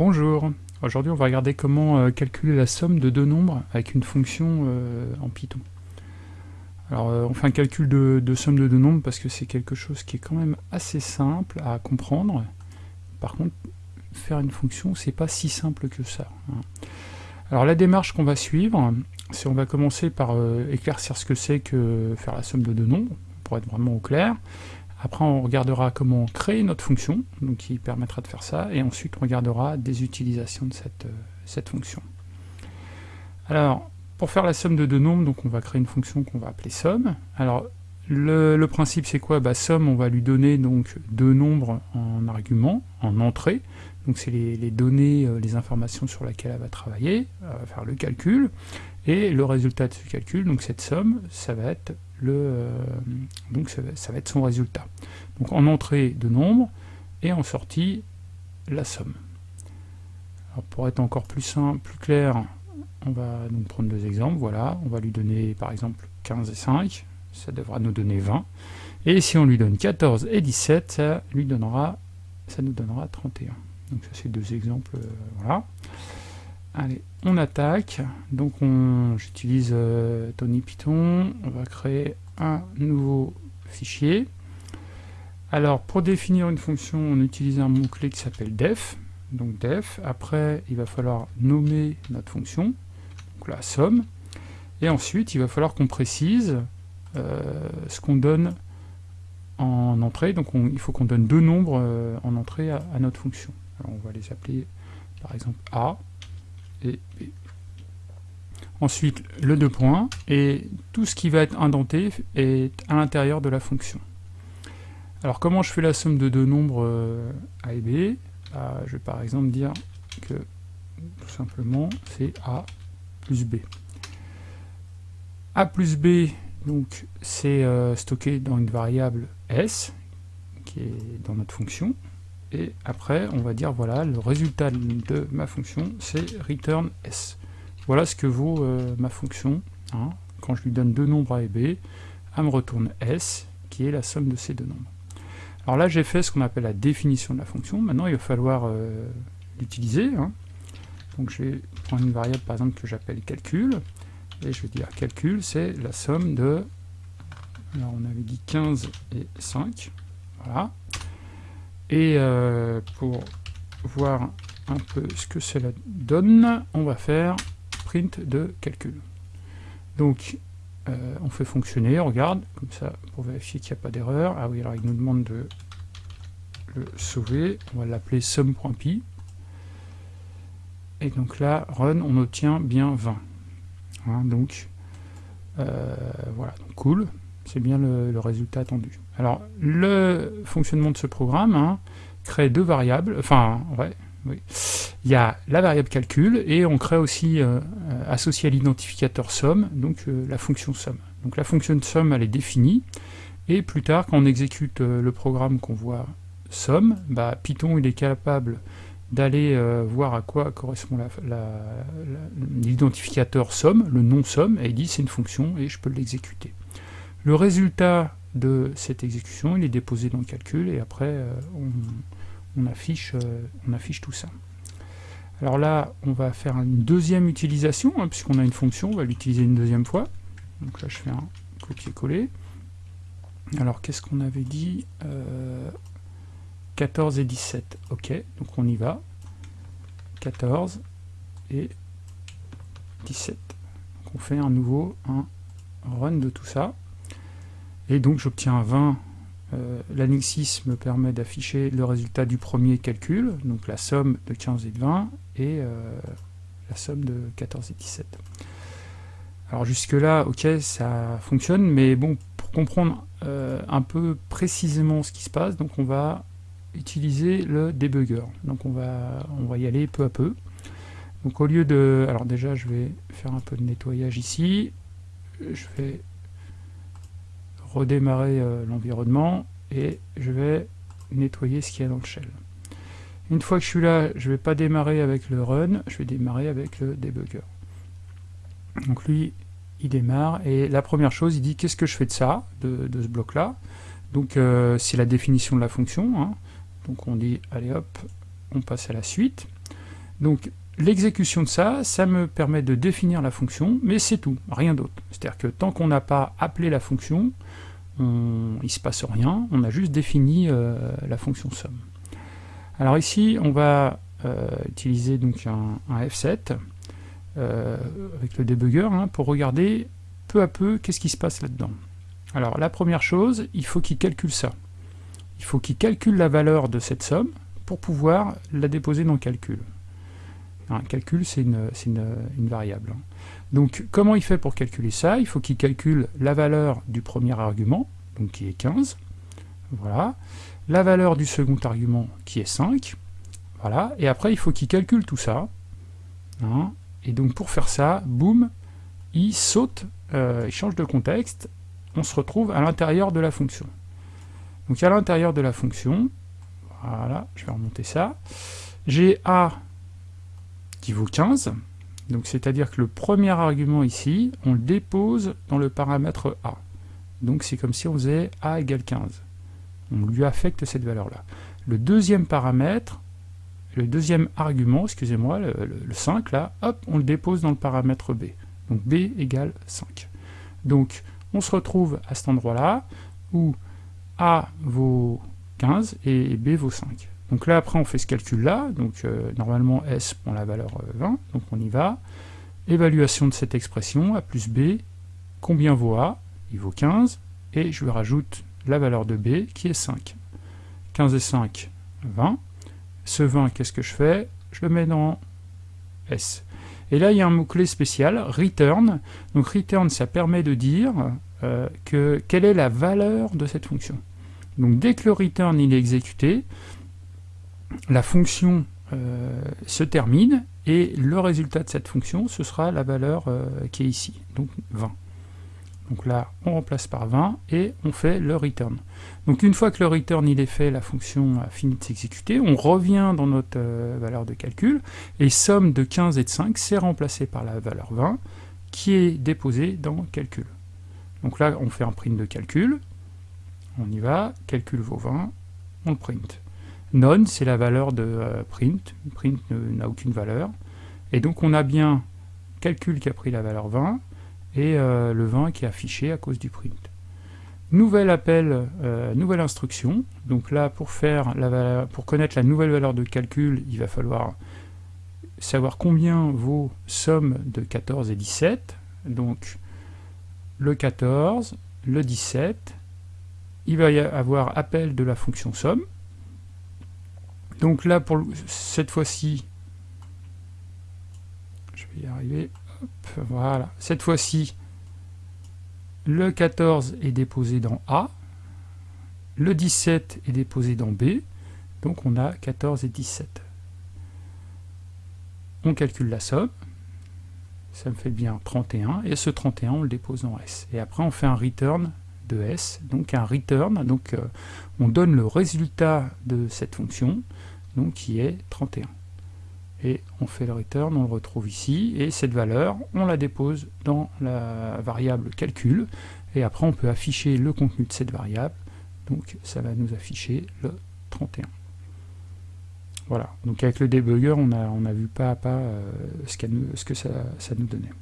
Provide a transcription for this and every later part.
Bonjour, aujourd'hui on va regarder comment euh, calculer la somme de deux nombres avec une fonction euh, en Python. Alors euh, on fait un calcul de, somme de deux nombres parce que c'est quelque chose qui est quand même assez simple à comprendre. Par contre, faire une fonction, c'est pas si simple que ça. Hein. Alors la démarche qu'on va suivre, c'est on va commencer par éclaircir ce que c'est que faire la somme de deux nombres, pour être vraiment au clair. Après, on regardera comment créer notre fonction, donc qui permettra de faire ça, et ensuite on regardera des utilisations de cette, euh, cette fonction. Alors, pour faire la somme de deux nombres, donc on va créer une fonction qu'on va appeler somme. Alors, le, principe c'est quoi? Bah, Somme, on va lui donner donc deux nombres en argument, en entrée, donc c'est les, les, données, euh, les informations sur lesquelles elle va travailler, elle va faire le calcul, et le résultat de ce calcul, donc cette somme, ça va être le, euh, donc ça va, être son résultat. Donc en entrée de nombre et en sortie la somme. Alors pour être encore plus simple, plus clair, on va donc prendre deux exemples. Voilà, on va lui donner par exemple 15 et 5, ça devra nous donner 20. Et si on lui donne 14 et 17, ça lui donnera, ça nous donnera 31. Donc ça c'est deux exemples, euh, voilà. Allez, on attaque. Donc j'utilise euh, Tony Python. On va créer un nouveau fichier. Alors pour définir une fonction, on utilise un mot-clé qui s'appelle def. Donc def. Après, il va falloir nommer notre fonction, donc la somme. Et ensuite, il va falloir qu'on précise euh, ce qu'on donne en entrée. Donc il faut qu'on donne deux nombres euh, en entrée à, à notre fonction. Alors on va les appeler par exemple A et Ensuite, le deux points, et tout ce qui va être indenté est à l'intérieur de la fonction. Alors comment je fais la somme de deux nombres euh, A et B? Bah, Je vais par exemple dire que tout simplement c'est A plus B. A plus B, donc c'est euh, stocké dans une variable S, qui est dans notre fonction, et après on va dire voilà le résultat de ma fonction c'est return s. Voilà ce que vaut euh, ma fonction hein. quand je lui donne deux nombres a et b elle me retourne s qui est la somme de ces deux nombres. Alors là j'ai fait ce qu'on appelle la définition de la fonction. Maintenant il va falloir euh, l'utiliser hein. donc je vais prendre une variable par exemple que j'appelle calcul. Et je vais dire calcul c'est la somme de alors on avait dit 15 et 5 voilà et euh, pour voir un peu ce que cela donne, on va faire print de calcul. Donc, euh, on fait fonctionner, on regarde, comme ça, pour vérifier qu'il n'y a pas d'erreur. Ah oui, alors il nous demande de le sauver. On va l'appeler sum.py. Et donc là, run, on obtient bien 20. Hein, donc, euh, voilà, cool c'est bien le, résultat attendu. Alors, le fonctionnement de ce programme hein, crée deux variables, enfin, ouais, oui. Il y a la variable calcul, et on crée aussi, euh, associé à l'identificateur somme, donc euh, la fonction somme. Donc la fonction somme, elle est définie, et plus tard, quand on exécute euh, le programme qu'on voit somme, bah, Python il est capable d'aller voir à quoi correspond l'identificateur somme, le nom somme, et il dit c'est une fonction, et je peux l'exécuter. Le résultat de cette exécution, il est déposé dans le calcul et après euh, on, affiche, euh, on affiche tout ça. Alors là, on va faire une deuxième utilisation, hein, puisqu'on a une fonction, on va l'utiliser une deuxième fois. Donc là, je fais un copier-coller. Alors, qu'est-ce qu'on avait dit 14 euh, et 17. Ok, donc on y va. 14 et 17. Donc on fait un nouveau un run de tout ça. Et donc j'obtiens 20. Euh, L'annexis me permet d'afficher le résultat du premier calcul, donc la somme de 15 et de 20, et la somme de 14 et 17. Alors jusque là, ok, ça fonctionne, mais bon, pour comprendre euh, un peu précisément ce qui se passe, donc on va utiliser le debugger. Donc on va, on va y aller peu à peu. Donc au lieu de... Alors déjà, je vais faire un peu de nettoyage ici. Je vais redémarrer euh, l'environnement et je vais nettoyer ce qu'il y a dans le shell. Une fois que je suis là, je ne vais pas démarrer avec le run, je vais démarrer avec le debugger. Donc lui, il démarre, et la première chose, il dit qu'est-ce que je fais de ça, de, ce bloc-là? Donc euh, c'est la définition de la fonction. Hein. Donc on dit, allez hop, on passe à la suite. Donc l'exécution de ça, ça me permet de définir la fonction, mais c'est tout, rien d'autre. C'est-à-dire que tant qu'on n'a pas appelé la fonction, on, il ne se passe rien, on a juste défini euh, la fonction somme. Alors ici, on va euh, utiliser donc un, F7 euh, avec le debugger hein, pour regarder peu à peu qu'est-ce qui se passe là-dedans. Alors la première chose, il faut qu'il calcule ça. Il faut qu'il calcule la valeur de cette somme pour pouvoir la déposer dans le calcul. Un calcul, c'est une, variable. Donc, comment il fait pour calculer ça? Il faut qu'il calcule la valeur du premier argument, qui est 15, voilà, la valeur du second argument, qui est 5, voilà, et après, il faut qu'il calcule tout ça, hein. et donc pour faire ça, boum, il saute, euh, il change de contexte, on se retrouve à l'intérieur de la fonction. Donc à l'intérieur de la fonction, voilà, je vais remonter ça, j'ai A vaut 15, donc c'est-à-dire que le premier argument ici, on le dépose dans le paramètre A. Donc c'est comme si on faisait A égale 15. On lui affecte cette valeur-là. Le deuxième paramètre, le deuxième argument, excusez-moi, le, 5 là, hop, on le dépose dans le paramètre B. Donc B égale 5. Donc on se retrouve à cet endroit-là où A vaut 15 et B vaut 5. Donc là, après, on fait ce calcul-là. Donc euh, normalement, S prend la valeur 20. Euh, donc on y va. Évaluation de cette expression, A plus B. Combien vaut A? Il vaut 15. Et je lui rajoute la valeur de B, qui est 5. 15 et 5, 20. Ce 20, qu'est-ce que je fais? Je le mets dans S. Et là, il y a un mot-clé spécial, return. Donc return, ça permet de dire euh, que, quelle est la valeur de cette fonction. Donc dès que le return il est exécuté, la fonction euh, se termine et le résultat de cette fonction, ce sera la valeur euh, qui est ici, donc 20. Donc là, on remplace par 20 et on fait le return. Donc une fois que le return est fait, la fonction a fini de s'exécuter, on revient dans notre euh, valeur de calcul, et somme de 15 et de 5, c'est remplacé par la valeur 20, qui est déposée dans calcul. Donc là, on fait un print de calcul, on y va, calcul vaut 20, on le print. None, c'est la valeur de euh, print. Print n'a aucune valeur. Et donc on a bien calcul qui a pris la valeur 20 et euh, le 20 qui est affiché à cause du print. Nouvel appel, euh, nouvelle instruction. Donc là, pour, faire pour connaître la nouvelle valeur de calcul, il va falloir savoir combien vaut somme de 14 et 17. Donc le 14, le 17, il va y avoir appel de la fonction somme. Donc là, pour cette fois-ci, je vais y arriver, voilà, cette fois-ci, le 14 est déposé dans A, le 17 est déposé dans B, donc on a 14 et 17. On calcule la somme, ça me fait bien 31, et ce 31 on le dépose dans S. Et après on fait un return de S, donc un return, donc euh, on donne le résultat de cette fonction, donc qui est 31. Et on fait le return, on le retrouve ici, et cette valeur, on la dépose dans la variable calcul, et après on peut afficher le contenu de cette variable, donc ça va nous afficher le 31. Voilà, donc avec le debugger, on a, vu pas à pas euh, ce, que ça nous donnait.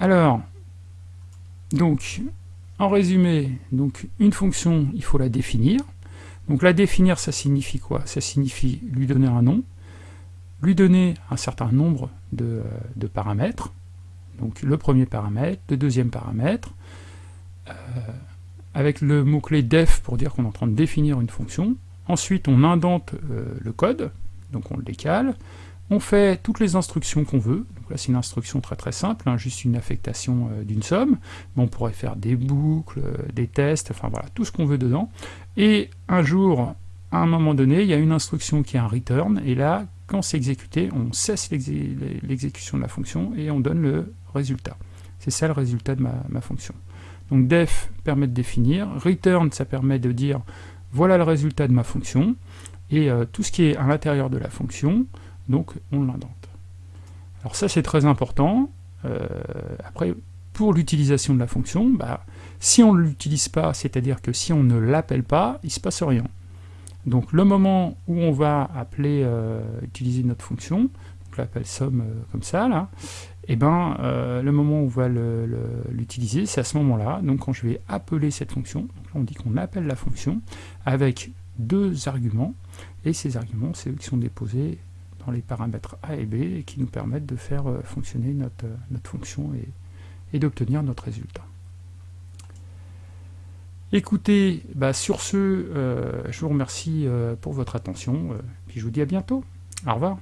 Alors, donc, en résumé, donc une fonction, il faut la définir. Donc la définir, ça signifie quoi? Ça signifie lui donner un nom, lui donner un certain nombre de, paramètres, donc le premier paramètre, le deuxième paramètre, euh, avec le mot-clé def pour dire qu'on est en train de définir une fonction. Ensuite, on indente euh, le code, donc on le décale, on fait toutes les instructions qu'on veut, donc là c'est une instruction très très simple, hein, juste une affectation euh, d'une somme, on pourrait faire des boucles, euh, des tests, enfin voilà, tout ce qu'on veut dedans. Et un jour, à un moment donné, il y a une instruction qui est un return, et là, quand c'est exécuté, on cesse l'exécution de la fonction et on donne le résultat. C'est ça le résultat de ma, fonction. Donc def permet de définir, return ça permet de dire voilà le résultat de ma fonction, et euh, tout ce qui est à l'intérieur de la fonction, donc on l'indente. Alors ça c'est très important, euh, après pour l'utilisation de la fonction, bah, si on ne l'utilise pas, c'est-à-dire que si on ne l'appelle pas, il ne se passe rien. Donc le moment où on va appeler, euh, utiliser notre fonction, donc l'appel somme euh, comme ça, là, et eh ben le moment où on va l'utiliser, c'est à ce moment-là, donc quand je vais appeler cette fonction, là on dit qu'on appelle la fonction avec deux arguments, et ces arguments, c'est eux qui sont déposés les paramètres A et B, et qui nous permettent de faire fonctionner notre, notre fonction et, et d'obtenir notre résultat. Écoutez, bah, sur ce, euh, je vous remercie euh, pour votre attention, euh, puis je vous dis à bientôt. Au revoir.